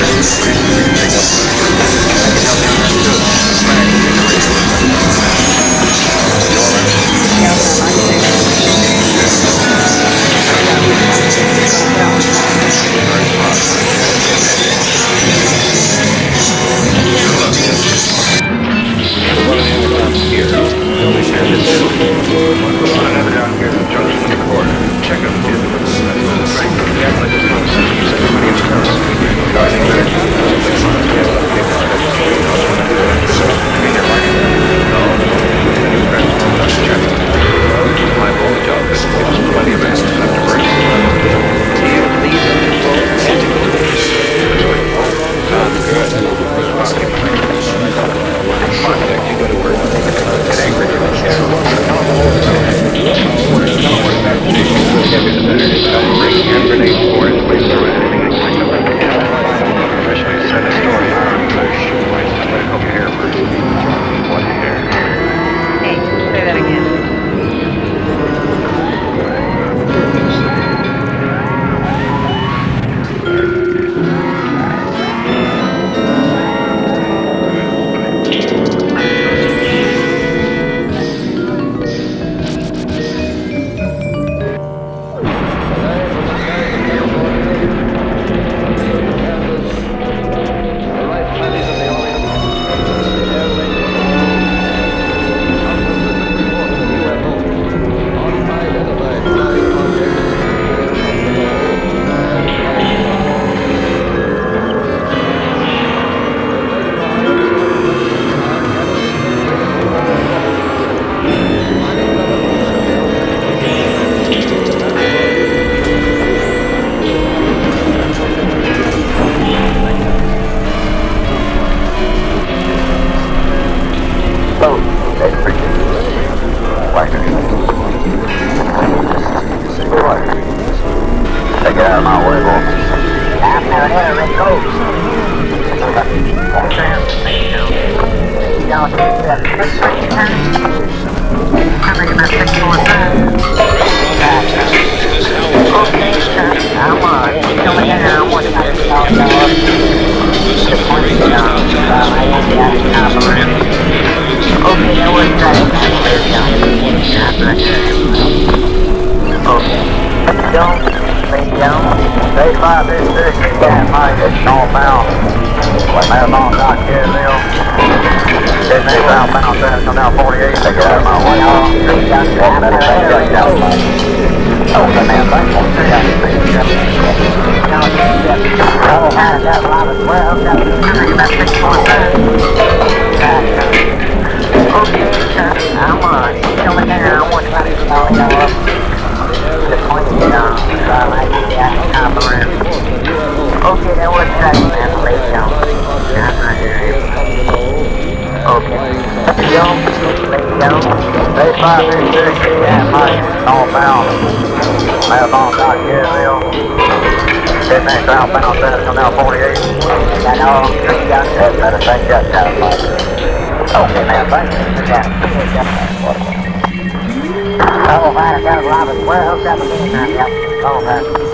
Thank you. Take it out my way. After that, Rick goes. Y'all take the next one you Okay, sir. I'm, on. coming in here. I'm don't. They don't. They fight this district and can't fight it. Northbound. Northbound, not Carrollville. Then they southbound, then come down 48. They go out of my way on. One minute, they go down. Oh, the man, they won't see how you think. Oh, man, that line is well. That's the 3 metric point. Okay, that was. Okay. Yo, yo, they five Mike, all bound. Mad on out here, outbound, Senator now 48. And all three guys have better thing out of Mike. Okay, man, thank you. Yeah. Oh, man, I got a Robin. Well, that's yep.